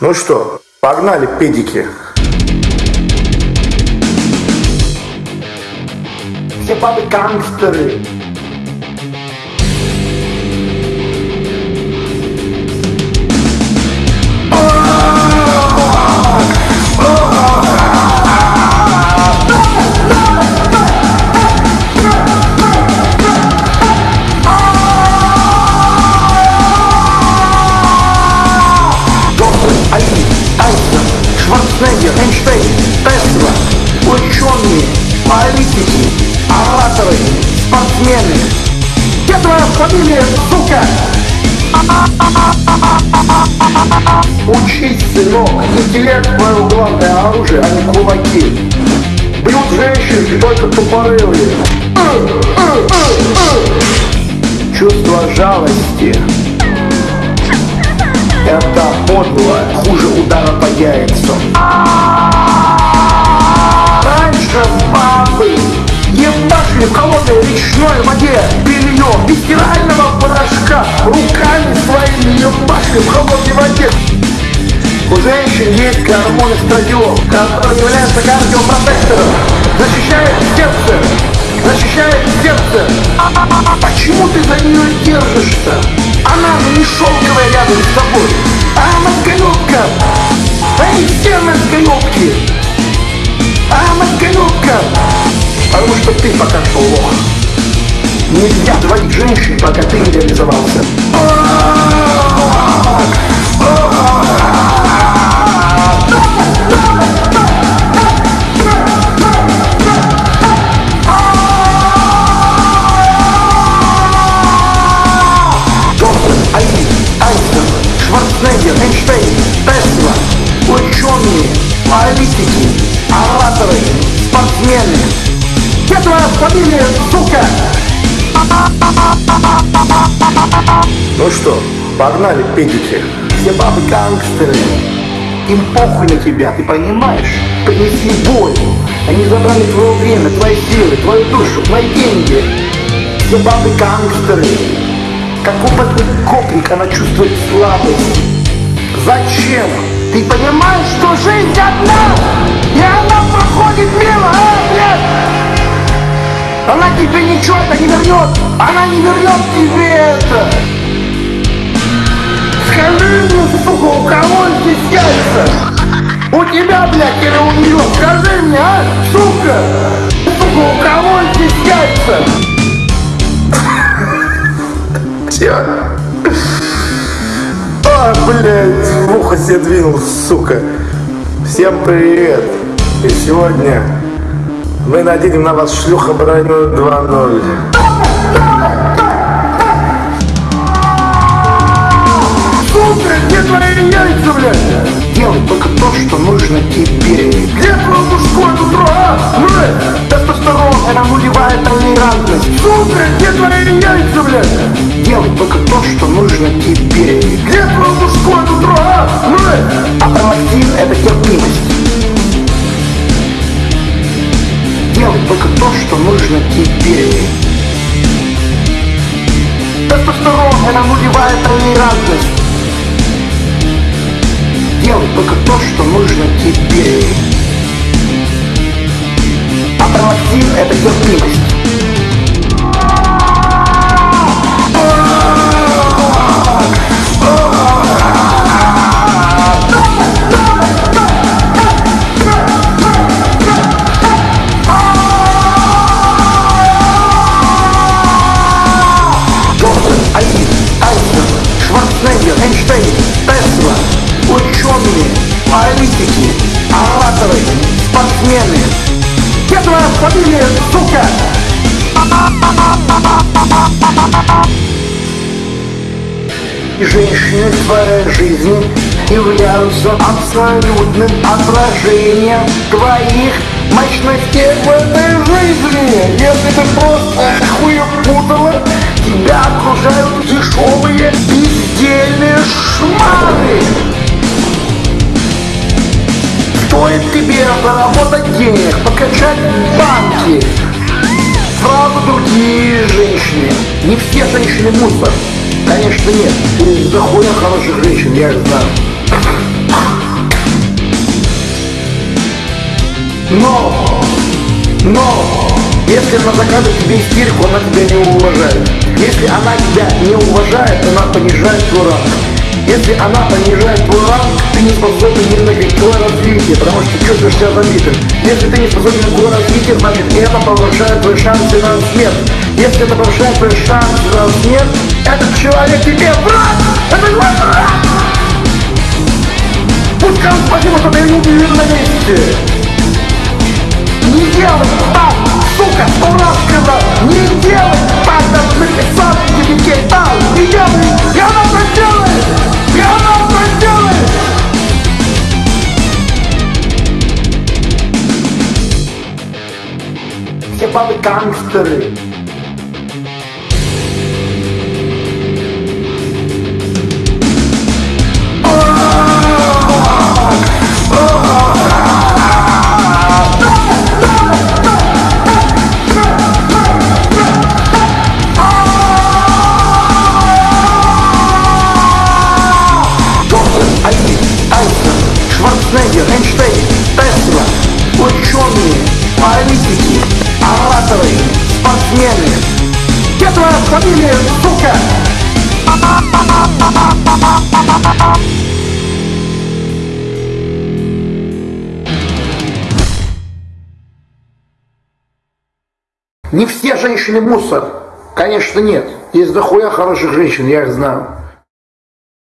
Ну что, погнали, педики. Все бабы гангстеры. Эйнштейн, Тесла, ученые, политики, ораторы, спортсмены. Где твоя фамилия, сука? Учись, сынок, интеллект твое главное оружие, а не кулаки. Бьют женщин только тупорылые. Чувство жалости. Это подло, хуже удара по яйцам. Женщин есть гормон эстрадиол, который является кардиопротектором, защищает сердце, защищает сердце. А почему ты за нее держишься? Она же не шелковая рядом с тобой, а мозголюбка. Эй, все мозголюбки, а мозголюбка. Потому что ты пока что лох. Нельзя заводить женщин, пока ты не реализовался. Фамилия, сука? Ну что, погнали, педики. Все бабы гангстеры. Им похуй на тебя, ты понимаешь? Принесли боль. Они забрали твое время, твои силы, твою душу, твои деньги. Все бабы гангстеры. Как опытный гопник она чувствует слабость. Зачем? Ты понимаешь, что жизнь одна, Она тебе ничего это не вернет, она не вернет тебе это. Скажи мне, сука, у кого здесь яйца? У тебя, блядь, или у нее? Скажи мне, а, сука! Сука, у кого здесь яйца? Все. А, блядь, в ухо себе двинул, сука. Всем привет. И сегодня мы наденем на вас шлюха броню 2.0. Сука, где твои яйца, блядь? Делай только то, что нужно тебе. Где твое мужское нутро, а? Блядь, тестостерон, это нулевая толерантность. Сука, где твои яйца, блядь? Делай только то, что нужно тебе. Где твое мужское нутро, а? Блядь, а промактин это терпимость. Только то, что нужно тебе. Тестостерон – это нулевая толерантность. Делай только то, что нужно тебе. Фамилия, сука? И женщины твоей жизни являются абсолютным отражением твоих мощностей в этой жизни. Если ты просто банки. Сразу другие женщины. Не все женщины мусор. Конечно, нет. У них дохуя хороших женщин, я их знаю. Но, но, если она заказывает тебе истерику, она тебя не уважает. Если она тебя не уважает, она понижает твой. Если она понижает твой ранг, ты не способен ни на какое развитие, потому что ты чувствуешь себя забитым. Если ты не способен на какое развитие, значит это повышает твои шансы на смерть. Если это повышает твои шансы на смерть, этот человек тебе враг! Это твой враг! Пусть скажут спасибо, что ты не удивил на месте. Не делай так, сука, сто раз сказал, не Все фамилия, сука? Не все женщины мусор. Конечно, нет. Есть дохуя хороших женщин, я их знаю.